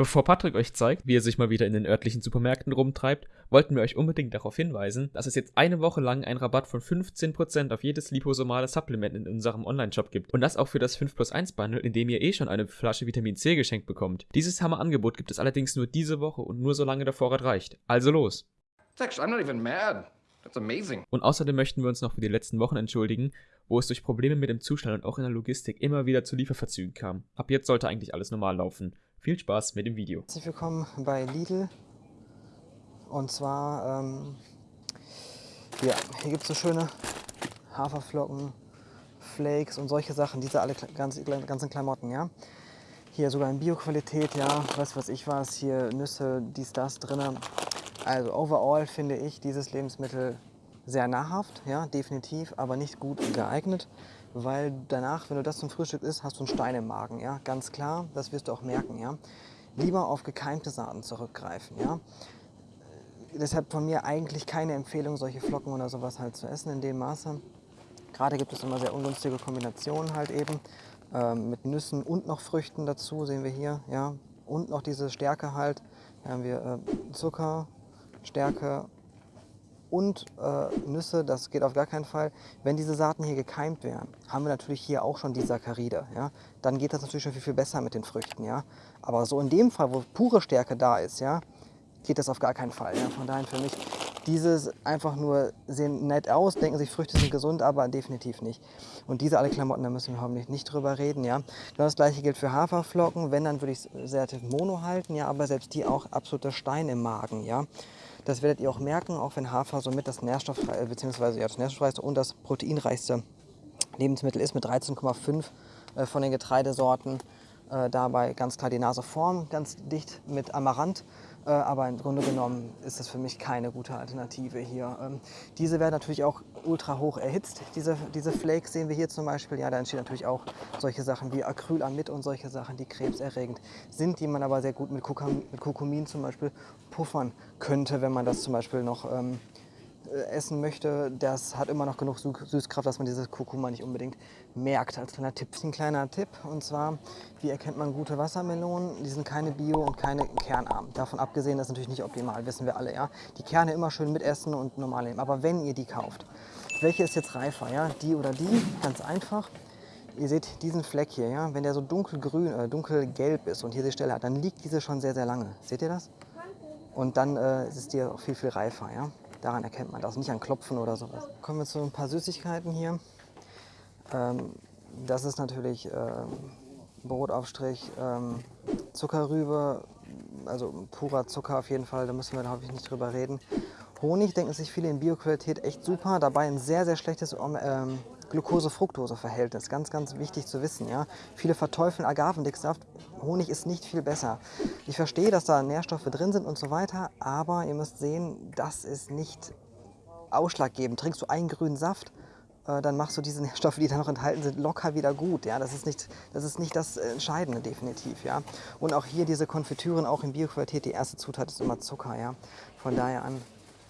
Bevor Patrick euch zeigt, wie er sich mal wieder in den örtlichen Supermärkten rumtreibt, wollten wir euch unbedingt darauf hinweisen, dass es jetzt eine Woche lang einen Rabatt von 15% auf jedes liposomale Supplement in unserem Online-Shop gibt. Und das auch für das 5 plus 1 Bundle, in dem ihr eh schon eine Flasche Vitamin C geschenkt bekommt. Dieses Hammer-Angebot gibt es allerdings nur diese Woche und nur solange der Vorrat reicht. Also los! Actually, I'm not even mad. That's amazing. Und außerdem möchten wir uns noch für die letzten Wochen entschuldigen, wo es durch Probleme mit dem Zustand und auch in der Logistik immer wieder zu Lieferverzügen kam. Ab jetzt sollte eigentlich alles normal laufen. Viel Spaß mit dem Video. Herzlich willkommen bei Lidl. Und zwar, ähm, ja, hier gibt es so schöne Haferflocken, Flakes und solche Sachen, diese alle ganz, ganzen Klamotten, ja. Hier sogar in Bioqualität, ja, was weiß ich was, hier Nüsse, dies, das drin. Also overall finde ich dieses Lebensmittel sehr nahrhaft, ja, definitiv, aber nicht gut geeignet weil danach, wenn du das zum Frühstück isst, hast du einen Stein im Magen, ja, ganz klar, das wirst du auch merken, ja. Lieber auf gekeimte Saaten zurückgreifen, ja. Deshalb von mir eigentlich keine Empfehlung, solche Flocken oder sowas halt zu essen in dem Maße. Gerade gibt es immer sehr ungünstige Kombinationen halt eben ähm, mit Nüssen und noch Früchten dazu, sehen wir hier, ja. Und noch diese Stärke halt. Hier haben wir äh, Zucker, Stärke und äh, Nüsse, das geht auf gar keinen Fall. Wenn diese Saaten hier gekeimt wären, haben wir natürlich hier auch schon die Saccharide. Ja? Dann geht das natürlich schon viel, viel besser mit den Früchten. Ja? Aber so in dem Fall, wo pure Stärke da ist, ja, geht das auf gar keinen Fall. Ja? Von daher für mich, dieses einfach nur sehen nett aus, denken sich, Früchte sind gesund, aber definitiv nicht. Und diese alle Klamotten, da müssen wir hoffentlich nicht drüber reden. Ja? Genau das gleiche gilt für Haferflocken. Wenn, dann würde ich es sehr mono halten, ja? aber selbst die auch absoluter Stein im Magen. Ja? Das werdet ihr auch merken, auch wenn Hafer somit das nährstofffreie, beziehungsweise ja, das nährstoffreichste und das proteinreichste Lebensmittel ist mit 13,5 äh, von den Getreidesorten. Äh, dabei ganz klar die Naseform, ganz dicht mit Amaranth. Äh, aber im Grunde genommen ist das für mich keine gute Alternative hier. Ähm, diese werden natürlich auch ultra hoch erhitzt. Diese, diese Flakes sehen wir hier zum Beispiel. Ja, da entstehen natürlich auch solche Sachen wie Acrylamid und solche Sachen, die krebserregend sind, die man aber sehr gut mit, Kurkumin zum Beispiel puffern könnte, wenn man das zum Beispiel noch ähm, äh, essen möchte, das hat immer noch genug Süßkraft, dass man dieses Kurkuma nicht unbedingt merkt. Als kleiner Tipp. Ein kleiner Tipp und zwar, wie erkennt man gute Wassermelonen? Die sind keine Bio- und keine kernarm. Davon abgesehen, das ist natürlich nicht optimal, wissen wir alle. Ja? Die Kerne immer schön mitessen und normal nehmen. Aber wenn ihr die kauft, welche ist jetzt reifer? Ja? Die oder die? Ganz einfach. Ihr seht diesen Fleck hier, ja? wenn der so dunkelgrün, äh, dunkelgelb ist und hier die Stelle hat, dann liegt diese schon sehr, sehr lange. Seht ihr das? Und dann äh, ist es dir auch viel, viel reifer. Ja? Daran erkennt man das, nicht an Klopfen oder sowas. Kommen wir zu ein paar Süßigkeiten hier. Ähm, das ist natürlich ähm, Brotaufstrich, ähm, Zuckerrübe, also purer Zucker auf jeden Fall, da müssen wir, glaube ich, nicht drüber reden. Honig denken sich viele in Bioqualität echt super, dabei ein sehr, sehr schlechtes ähm, Glucose-Fructose-Verhältnis. Ganz, ganz wichtig zu wissen. Ja? Viele verteufeln Agavendicksaft. Honig ist nicht viel besser. Ich verstehe, dass da Nährstoffe drin sind und so weiter, aber ihr müsst sehen, das ist nicht ausschlaggebend. Trinkst du einen grünen Saft, äh, dann machst du diese Nährstoffe, die da noch enthalten sind, locker wieder gut. Ja? Das, ist nicht, das ist nicht das Entscheidende definitiv. Ja? Und auch hier diese Konfitüren, auch in Bioqualität, die erste Zutat ist immer Zucker. Ja? Von daher an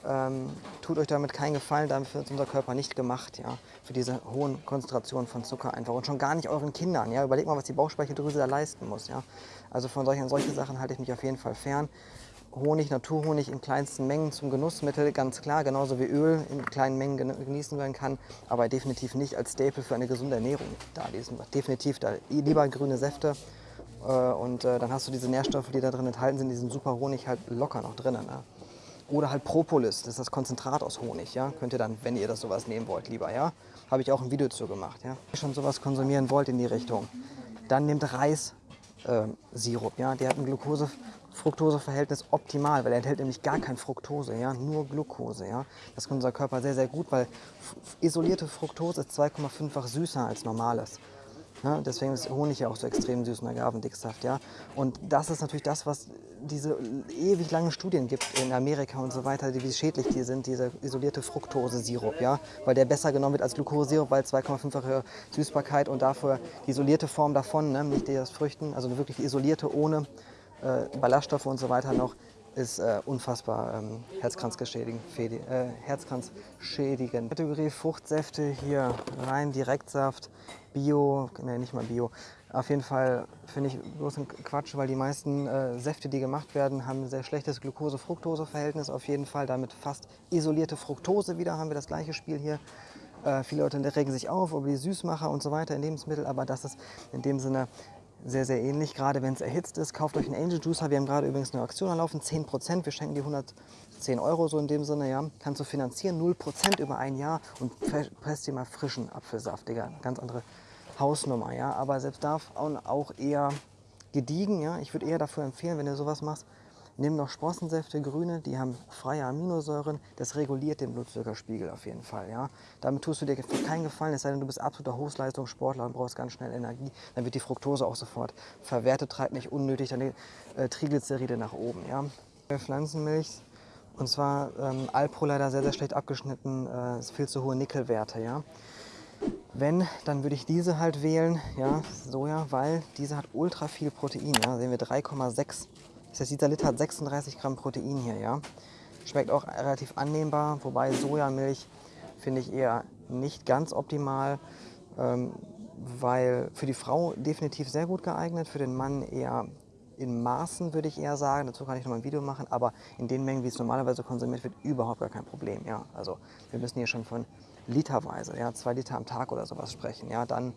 ähm, tut euch damit keinen Gefallen, dafür ist unser Körper nicht gemacht, ja, für diese hohen Konzentrationen von Zucker einfach. Und schon gar nicht euren Kindern, ja. Überlegt mal, was die Bauchspeicheldrüse da leisten muss, ja. Also von solchen, solche Sachen halte ich mich auf jeden Fall fern. Honig, Naturhonig in kleinsten Mengen zum Genussmittel, ganz klar, genauso wie Öl in kleinen Mengen genießen werden kann, aber definitiv nicht als Staple für eine gesunde Ernährung da. Definitiv da lieber grüne Säfte äh, und äh, dann hast du diese Nährstoffe, die da drin enthalten sind, diesen super Honig halt locker noch drinnen. Ne? Oder halt Propolis, das ist das Konzentrat aus Honig. Ja? Könnt ihr dann, wenn ihr das sowas nehmen wollt, lieber. Ja? Habe ich auch ein Video zu gemacht. Ja? Wenn ihr schon sowas konsumieren wollt in die Richtung, dann nehmt Reissirup. Äh, ja? Der hat ein Glucose-Fructose-Verhältnis optimal, weil er enthält nämlich gar kein Fructose, ja? nur Glucose. Ja? Das kann unser Körper sehr, sehr gut, weil isolierte Fructose ist 2,5-fach süßer als normales. Ja, deswegen ist Honig ja auch so extrem süß und Agavendicksaft. Ja? Und das ist natürlich das, was diese ewig langen Studien gibt in Amerika und so weiter, wie schädlich die sind, dieser isolierte Fructose-Sirup. Ja? Weil der besser genommen wird als Glukosesirup, weil 2,5-fache Süßbarkeit und dafür die isolierte Form davon, ne? nicht die aus Früchten, also wirklich isolierte ohne äh, Ballaststoffe und so weiter noch, ist äh, unfassbar ähm, herzkranzschädigend. Äh, herzkranzschädigend. Kategorie Fruchtsäfte hier rein Direktsaft, Bio, ne nicht mal Bio, Auf jeden Fall finde ich bloß ein Quatsch, weil die meisten äh, Säfte, die gemacht werden, haben ein sehr schlechtes Glucose-Fructose-Verhältnis. Auf jeden Fall damit fast isolierte Fructose wieder, haben wir das gleiche Spiel hier. Äh, viele Leute regen sich auf über die Süßmacher und so weiter in Lebensmitteln, aber das ist in dem Sinne sehr, sehr ähnlich, gerade wenn es erhitzt ist. Kauft euch einen Angel Juicer. Wir haben gerade übrigens eine Aktion anlaufen, 10%. Wir schenken dir 110 Euro so in dem Sinne, ja. Kannst du finanzieren, 0% über ein Jahr und presst dir mal frischen Apfelsaft, Digga. Ganz andere Hausnummer, ja. Aber selbst da auch eher gediegen, ja. Ich würde eher dafür empfehlen, wenn du sowas machst, nimm noch Sprossensäfte, grüne, die haben freie Aminosäuren. Das reguliert den Blutzuckerspiegel auf jeden Fall, ja. Damit tust du dir keinen Gefallen, es sei denn, du bist absoluter Hochleistungssportler und brauchst ganz schnell Energie. Dann wird die Fructose auch sofort verwertet, treibt nicht unnötig deine äh, Triglyceride nach oben, ja. Pflanzenmilch, und zwar ähm, Alpro leider sehr, sehr schlecht abgeschnitten, äh, viel zu hohe Nickelwerte, ja. Wenn, dann würde ich diese halt wählen, ja, Soja, weil diese hat ultra viel Protein, ja, sehen wir 3,6. Das heißt, dieser Liter hat 36 Gramm Protein hier, ja. Schmeckt auch relativ annehmbar, wobei Sojamilch finde ich eher nicht ganz optimal, ähm, weil für die Frau definitiv sehr gut geeignet, für den Mann eher in Maßen, würde ich eher sagen. Dazu kann ich noch mal ein Video machen, aber in den Mengen, wie es normalerweise konsumiert wird, überhaupt gar kein Problem. Ja, also wir müssen hier schon von literweise, ja, zwei Liter am Tag oder sowas sprechen. Ja, dann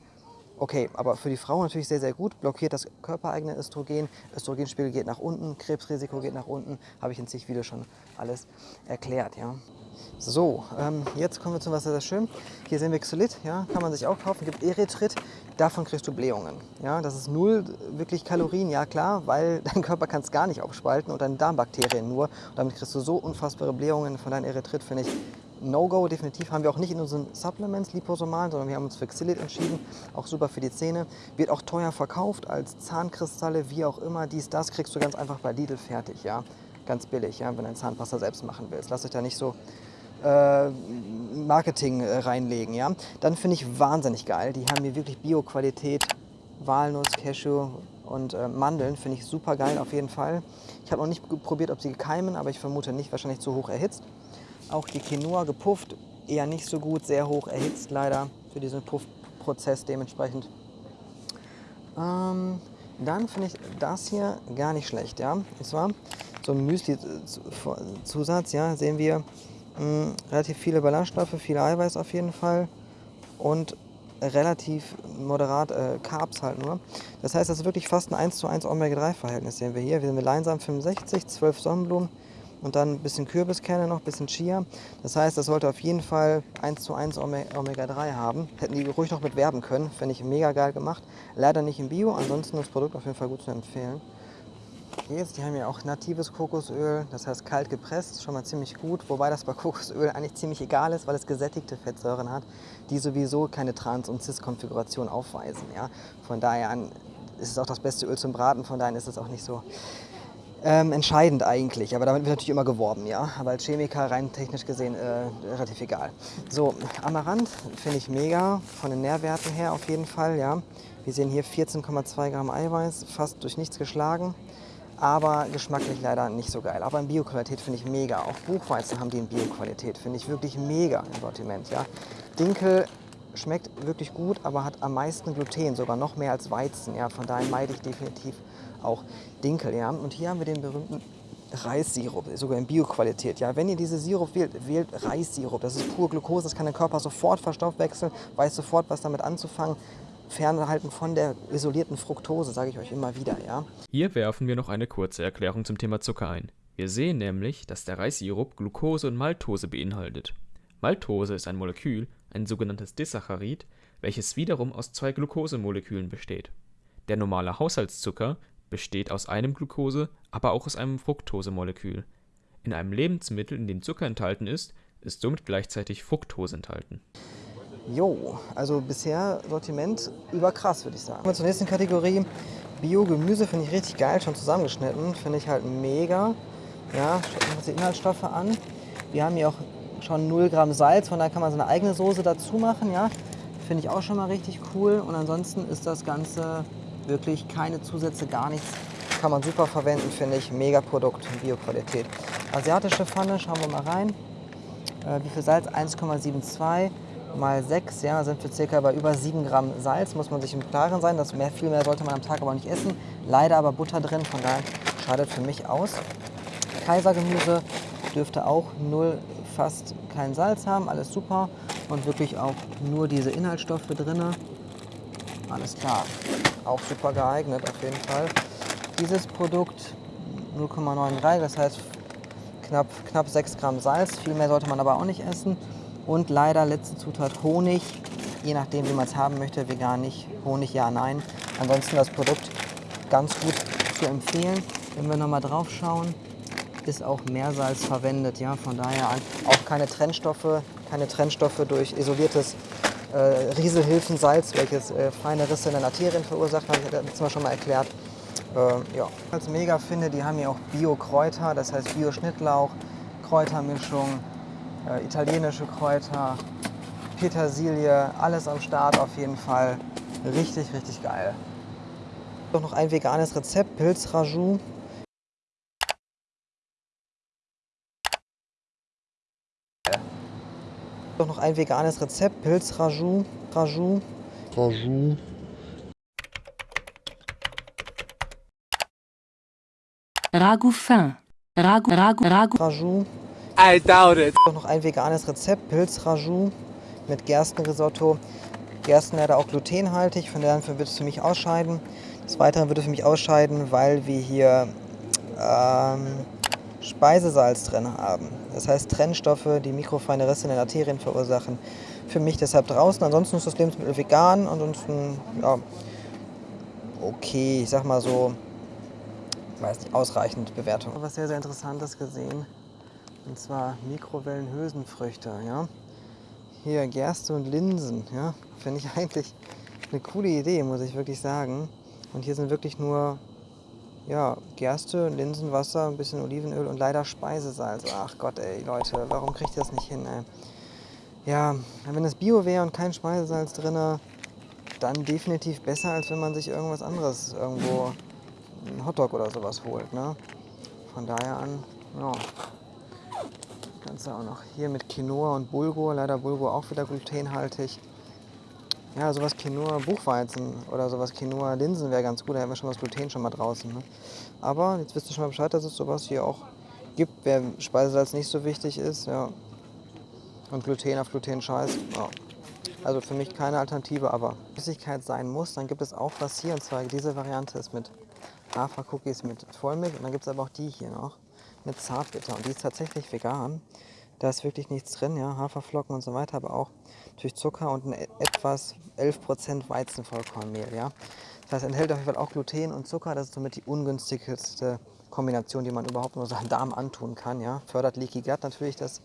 okay, aber für die Frau natürlich sehr, sehr gut. Blockiert das körpereigene Östrogen. Östrogenspiegel geht nach unten, Krebsrisiko geht nach unten. Habe ich in zig Videos schon alles erklärt. Ja. So, ähm, jetzt kommen wir zu was sehr, schön. Hier sehen wir Xylit, ja, kann man sich auch kaufen. Gibt Erythrit, davon kriegst du Blähungen. Ja, das ist null wirklich Kalorien, ja klar, weil dein Körper kann es gar nicht aufspalten und deine Darmbakterien nur. Und damit kriegst du so unfassbare Blähungen. Von deinem Erythrit finde ich No-Go, definitiv. Haben wir auch nicht in unseren Supplements, Liposomalen, sondern wir haben uns für Xylit entschieden. Auch super für die Zähne. Wird auch teuer verkauft als Zahnkristalle, wie auch immer. Dies, das kriegst du ganz einfach bei Lidl fertig, ja. Ganz billig, ja, wenn du ein Zahnpasta selbst machen willst. Lass euch da nicht so äh, Marketing äh, reinlegen, ja. Dann finde ich wahnsinnig geil. Die haben hier wirklich Bio-Qualität. Walnuss, Cashew und äh, Mandeln finde ich super geil auf jeden Fall. Ich habe noch nicht probiert, ob sie keimen, aber ich vermute nicht, wahrscheinlich zu hoch erhitzt. Auch die Quinoa gepufft, eher nicht so gut, sehr hoch erhitzt leider für diesen Puffprozess dementsprechend. Ähm, dann finde ich das hier gar nicht schlecht, ja. Und zwar so ein Müsli-Zusatz, ja, sehen wir mh, hm, relativ viele Ballaststoffe, viel Eiweiß auf jeden Fall und relativ moderat äh, Carbs halt nur. Das heißt, das ist wirklich fast ein 1 zu 1 Omega-3-Verhältnis sehen wir hier. Wir sind mit Leinsamen 65, 12 Sonnenblumen, und dann ein bisschen Kürbiskerne noch, ein bisschen Chia. Das heißt, das sollte auf jeden Fall 1 zu 1 Omega-3 haben. Hätten die ruhig noch mit werben können, finde ich mega geil gemacht. Leider nicht im Bio, ansonsten das Produkt auf jeden Fall gut zu empfehlen. Jetzt, die haben ja auch natives Kokosöl, das heißt kalt gepresst, schon mal ziemlich gut. Wobei das bei Kokosöl eigentlich ziemlich egal ist, weil es gesättigte Fettsäuren hat, die sowieso keine Trans- und Cis-Konfiguration aufweisen. Ja? Von daher ist es auch das beste Öl zum Braten, von daher ist es auch nicht so ähm, entscheidend eigentlich. Aber damit wird natürlich immer geworben, ja. Aber als Chemiker rein technisch gesehen äh, relativ egal. So, Amaranth finde ich mega, von den Nährwerten her auf jeden Fall, ja. Wir sehen hier 14,2 Gramm Eiweiß, fast durch nichts geschlagen. Aber geschmacklich leider nicht so geil. Aber in Bioqualität finde ich mega. Auch Buchweizen haben die in Bioqualität. Finde ich wirklich mega im Sortiment. Ja. Dinkel schmeckt wirklich gut, aber hat am meisten Gluten, sogar noch mehr als Weizen. Ja. Von daher meide ich definitiv auch Dinkel. Ja? Und hier haben wir den berühmten Reissirup, sogar in Bioqualität. Ja? Wenn ihr diese Sirup wählt, wählt Reissirup. Das ist pure Glucose, das kann der Körper sofort verstoffwechseln, weiß sofort, was damit anzufangen. Fernhalten von der isolierten Fructose, sage ich euch immer wieder. Ja? Hier werfen wir noch eine kurze Erklärung zum Thema Zucker ein. Wir sehen nämlich, dass der Reissirup Glucose und Maltose beinhaltet. Maltose ist ein Molekül, ein sogenanntes Disaccharid, welches wiederum aus zwei Glukosemolekülen besteht. Der normale Haushaltszucker besteht aus einem Glucose, aber auch aus einem Fructosemolekül. In einem Lebensmittel, in dem Zucker enthalten ist, ist somit gleichzeitig Fructose enthalten. Jo, also bisher Sortiment überkrass, würde ich sagen. Kommen wir zur nächsten Kategorie. Biogemüse finde ich richtig geil, schon zusammengeschnitten. Finde ich halt mega. Ja, schaut uns die Inhaltsstoffe an. Wir haben hier auch schon 0 Gramm Salz, von daher kann man seine eigene Soße dazu machen. Ja, finde ich auch schon mal richtig cool. Und ansonsten ist das Ganze Wirklich keine Zusätze, gar nichts. Kann man super verwenden, finde ich. Mega Produkt, Bioqualität. Asiatische Pfanne, schauen wir mal rein. Äh, wie viel Salz? 1,72. mal 6, ja, sind wir circa bei über 7 Gramm Salz, muss man sich im Klaren sein. Das mehr, viel mehr sollte man am Tag aber nicht essen. Leider aber Butter drin, von daher scheidet für mich aus. Kaisergemüse dürfte auch null, fast kein Salz haben, alles super. Und wirklich auch nur diese Inhaltsstoffe drin. Alles klar, auch super geeignet auf jeden Fall. Dieses Produkt 0,93, das heißt knapp, knapp 6 Gramm Salz. Viel mehr sollte man aber auch nicht essen. Und leider letzte Zutat Honig, je nachdem wie man es haben möchte, vegan nicht, Honig ja, nein. Ansonsten das Produkt ganz gut zu empfehlen. Wenn wir nochmal drauf schauen, ist auch Meersalz verwendet, ja, von daher auch keine Trennstoffe, keine Trennstoffe durch isoliertes äh, Rieselhilfensalz, welches äh, feine Risse in den Arterien verursacht, habe ich letztes Mal schon mal erklärt. Äh, ja. Als mega finde, die haben hier auch Bio-Kräuter, das heißt Bio-Schnittlauch, Kräutermischung, äh, italienische Kräuter, Petersilie, alles am Start auf jeden Fall. Richtig, richtig geil. Doch noch ein veganes Rezept, Pilzrajou. Doch noch ein veganes Rezept, Pilzrajou, Rajou. Rajou. Ragout fin. Ragout, ragout, ragout. Rajou. I doubt it. Doch noch ein veganes Rezept, Pilzrajou mit Gerstenrisotto. Gersten leider auch glutenhaltig, von daher wird es für mich ausscheiden. Des Weiteren würde für mich ausscheiden, weil wir hier ähm, Speisesalz drin haben. Das heißt Trennstoffe, die mikrofeine Risse in den Arterien verursachen. Für mich deshalb draußen. Ansonsten ist das Lebensmittel vegan. Ansonsten, ja, okay, ich sag mal so, weiß nicht, ausreichend Bewertung. Was sehr, sehr Interessantes gesehen. Und zwar Mikrowellenhülsenfrüchte, ja. Hier Gerste und Linsen, ja. Finde ich eigentlich eine coole Idee, muss ich wirklich sagen. Und hier sind wirklich nur ja, Gerste, Linsenwasser, ein bisschen Olivenöl und leider Speisesalz. Ach Gott, ey, Leute, warum kriegt ihr das nicht hin, ey? Ja, wenn es Bio wäre und kein Speisesalz drin, dann definitiv besser, als wenn man sich irgendwas anderes irgendwo, einen Hotdog oder sowas holt, ne? Von daher an, ja. Ganze auch noch hier mit Quinoa und Bulgur, leider Bulgur auch wieder glutenhaltig. Ja, sowas Quinoa Buchweizen oder sowas Quinoa Linsen wäre ganz gut, da hätten wir schon das Gluten schon mal draußen. Ne? Aber jetzt wisst ihr schon mal Bescheid, dass es sowas hier auch gibt, wer Speisesalz nicht so wichtig ist. Ja. Und Gluten auf Gluten scheiß. Ja. Also für mich keine Alternative, aber Flüssigkeit sein muss, dann gibt es auch was hier. Und zwar diese Variante ist mit Hafercookies mit Vollmilch. Und dann gibt es aber auch die hier noch mit Zartbitter. Und die ist tatsächlich vegan. Da ist wirklich nichts drin, ja, Haferflocken und so weiter, aber auch durch Zucker und ein etwas 11% Weizenvollkornmehl, ja. Das heißt, enthält auf jeden Fall auch Gluten und Zucker. Das ist somit die ungünstigste Kombination, die man überhaupt nur seinem Darm antun kann, ja. Fördert Leaky Gut natürlich, das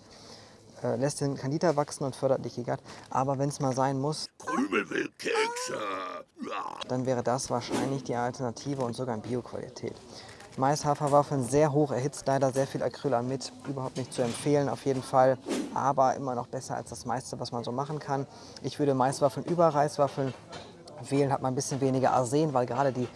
äh, lässt den Candida wachsen und fördert Leaky Gut. Aber wenn es mal sein muss, dann wäre das wahrscheinlich die Alternative und sogar in Bioqualität. Mais-Haferwaffeln sehr hoch erhitzt, leider sehr viel Acrylamid, überhaupt nicht zu empfehlen auf jeden Fall, aber immer noch besser als das meiste, was man so machen kann. Ich würde Maiswaffeln über Reiswaffeln wählen, hat man ein bisschen weniger Arsen, weil gerade die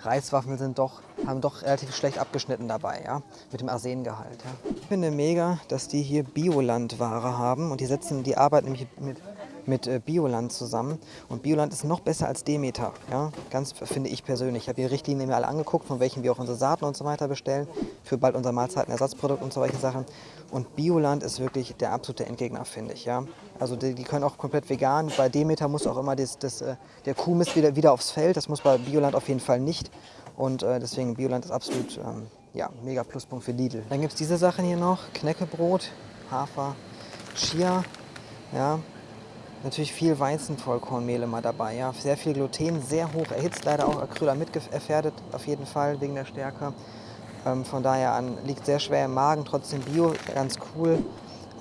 Reiswaffeln sind doch, haben doch relativ schlecht abgeschnitten dabei, ja, mit dem Arsengehalt. Ja. Ich finde mega, dass die hier Bioland-Ware haben und die setzen die Arbeit nämlich mit mit äh, Bioland zusammen. Und Bioland ist noch besser als Demeter, ja? ganz finde ich persönlich. Ich habe die Richtlinien mir alle angeguckt, von welchen wir auch unsere Saaten und so weiter bestellen, für bald unser Mahlzeitenersatzprodukt und solche Sachen. Und Bioland ist wirklich der absolute Endgegner, finde ich. Ja? Also die, die, können auch komplett vegan. Bei Demeter muss auch immer das, das, äh, der Kuhmist wieder, wieder aufs Feld. Das muss bei Bioland auf jeden Fall nicht. Und äh, deswegen Bioland ist absolut ähm, ja, mega Pluspunkt für Lidl. Dann gibt es diese Sachen hier noch, Knäckebrot, Hafer, Chia, ja, Natürlich viel Weizenvollkornmehl immer dabei, ja. Sehr viel Gluten, sehr hoch erhitzt, leider auch Acrylamid gefährdet, auf jeden Fall wegen der Stärke. Ähm, von daher an liegt sehr schwer im Magen, trotzdem Bio, ganz cool,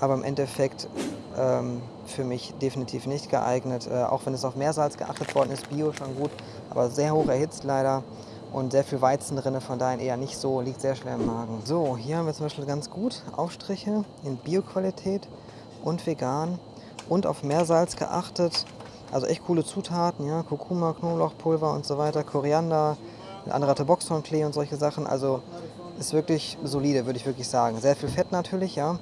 aber im Endeffekt ähm, für mich definitiv nicht geeignet. Äh, auch wenn es auf Meersalz geachtet worden ist, Bio schon gut, aber sehr hoch erhitzt leider und sehr viel Weizen drin, von daher eher nicht so, liegt sehr schwer im Magen. So, hier haben wir zum Beispiel ganz gut Aufstriche in Bioqualität und vegan und auf Meersalz geachtet. Also echt coole Zutaten, ja, Kurkuma, Knoblauchpulver und so weiter, Koriander, ein anderer Boxhornklee und solche Sachen. Also ist wirklich solide, würde ich wirklich sagen. Sehr viel Fett natürlich, ja,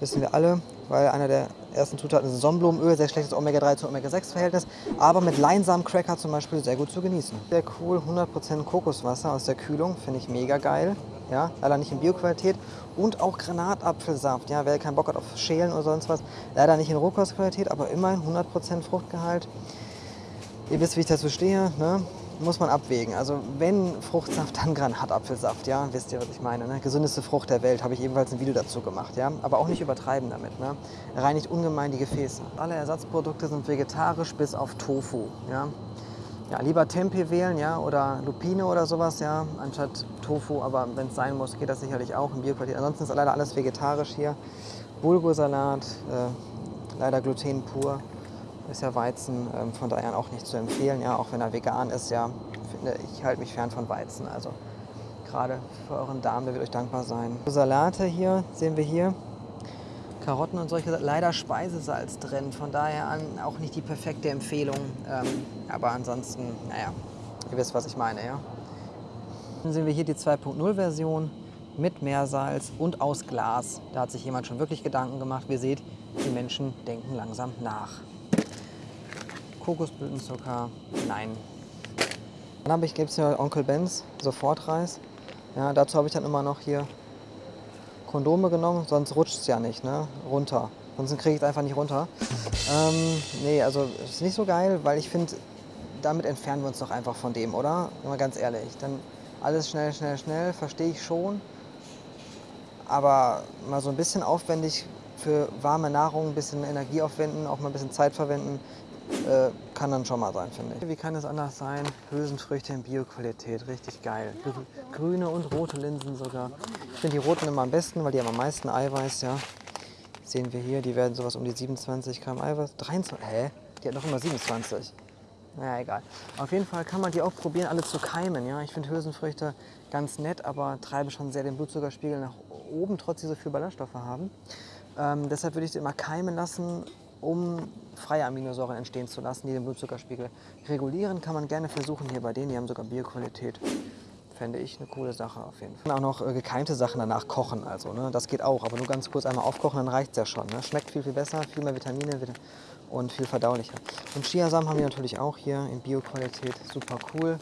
wissen wir alle. weil einer der ersten Zutaten ist Sonnenblumenöl, sehr schlechtes Omega-3 zu Omega-6-Verhältnis, aber mit Leinsamen-Cracker zum Beispiel sehr gut zu genießen. Sehr cool, 100% Kokoswasser aus der Kühlung, finde ich mega geil. Ja, leider nicht in Bioqualität. Und auch Granatapfelsaft. Ja, wer keinen Bock hat auf Schälen oder sonst was, leider nicht in Rohkostqualität, aber immerhin 100% Fruchtgehalt. Ihr wisst, wie ich dazu stehe. Ne? muss man abwägen. Also wenn Fruchtsaft, dann Granatapfelsaft, ja, wisst ihr, was ich meine. Ne? Gesündeste Frucht der Welt, habe ich ebenfalls ein Video dazu gemacht, ja. Aber auch nicht übertreiben damit, ne? Reinigt ungemein die Gefäße. Alle Ersatzprodukte sind vegetarisch bis auf Tofu, ja. Ja, lieber Tempeh wählen, ja, oder Lupine oder sowas, ja, anstatt Tofu, aber wenn es sein muss, geht das sicherlich auch in Bioqualität. Ansonsten ist leider alles vegetarisch hier. Bulgursalat, äh, leider Gluten pur ist ja Weizen ähm, von daher auch nicht zu empfehlen, ja, auch wenn er vegan ist, ja, finde ich halte mich fern von Weizen. Also gerade für euren Darm, der wird euch dankbar sein. Salate hier sehen wir hier. Karotten und solche, leider Speisesalz drin, von daher an auch nicht die perfekte Empfehlung. Ähm, aber ansonsten, naja, ihr wisst, was ich meine, ja. Dann sehen wir hier die 2.0 Version mit Meersalz und aus Glas. Da hat sich jemand schon wirklich Gedanken gemacht. Wie ihr seht, die Menschen denken langsam nach. Kokosblütenzucker, nein. Dann habe ich, gibt es hier Onkel Benz Sofortreis. Ja, dazu habe ich dann immer noch hier Kondome genommen, sonst rutscht es ja nicht, ne? Runter. Sonst kriege ich es einfach nicht runter. Ähm, nee, also ist nicht so geil, weil ich finde, damit entfernen wir uns doch einfach von dem, oder? Mal ganz ehrlich. Dann alles schnell, schnell, schnell, verstehe ich schon. Aber mal so ein bisschen aufwendig für warme Nahrung, ein bisschen Energie aufwenden, auch mal ein bisschen Zeit verwenden, äh, kann dann schon mal sein, finde ich. Wie kann es anders sein? Hülsenfrüchte in Bioqualität, richtig geil. Grüne und rote Linsen sogar. Ich finde die roten immer am besten, weil die haben am meisten Eiweiß, ja. Sehen wir hier, die werden sowas um die 27 Gramm Eiweiß. 23, hä? Die hat noch immer 27. Naja, egal. Auf jeden Fall kann man die auch probieren, alle zu keimen. Ja? Ich finde Hülsenfrüchte ganz nett, aber treiben schon sehr den Blutzuckerspiegel nach oben, trotz sie so viel Ballaststoffe haben. Ähm, deshalb würde ich sie immer keimen lassen um freie Aminosäuren entstehen zu lassen, die den Blutzuckerspiegel regulieren. Kann man gerne versuchen hier bei denen, die haben sogar Bioqualität. Fände ich eine coole Sache auf jeden Fall. Und auch noch äh, gekeimte Sachen danach kochen, also ne? das geht auch, aber nur ganz kurz einmal aufkochen, dann reicht es ja schon. Ne? Schmeckt viel, viel besser, viel mehr Vitamine und viel verdaulicher. Und Chiasamen haben wir natürlich auch hier in Bioqualität, super cool.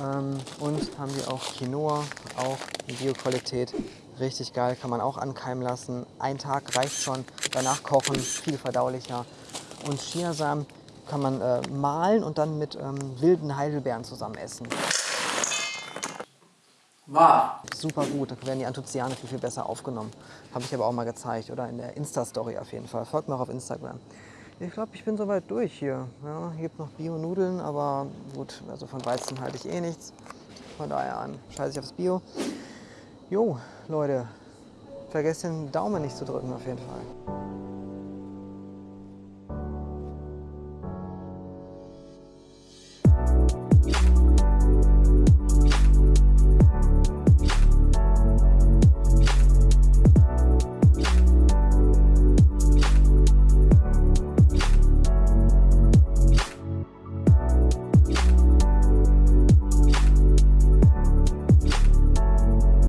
Ähm, und haben wir auch Quinoa, auch in Bioqualität, Richtig geil, kann man auch ankeimen lassen. Ein Tag reicht schon, danach kochen, viel verdaulicher. Und Chiasamen kann man äh, mahlen und dann mit ähm, wilden Heidelbeeren zusammen essen. Wow. Super gut, da werden die Anthocyane viel, viel besser aufgenommen. Habe ich aber auch mal gezeigt, oder? In der Insta-Story auf jeden Fall. Folgt mir auch auf Instagram. Ich glaube, ich bin soweit durch hier. Ja, hier gibt noch Bio-Nudeln, aber gut, also von Weizen halte ich eh nichts. Von daher an scheiße ich aufs Bio. Jo, Leute, vergesst den Daumen nicht zu drücken auf jeden Fall.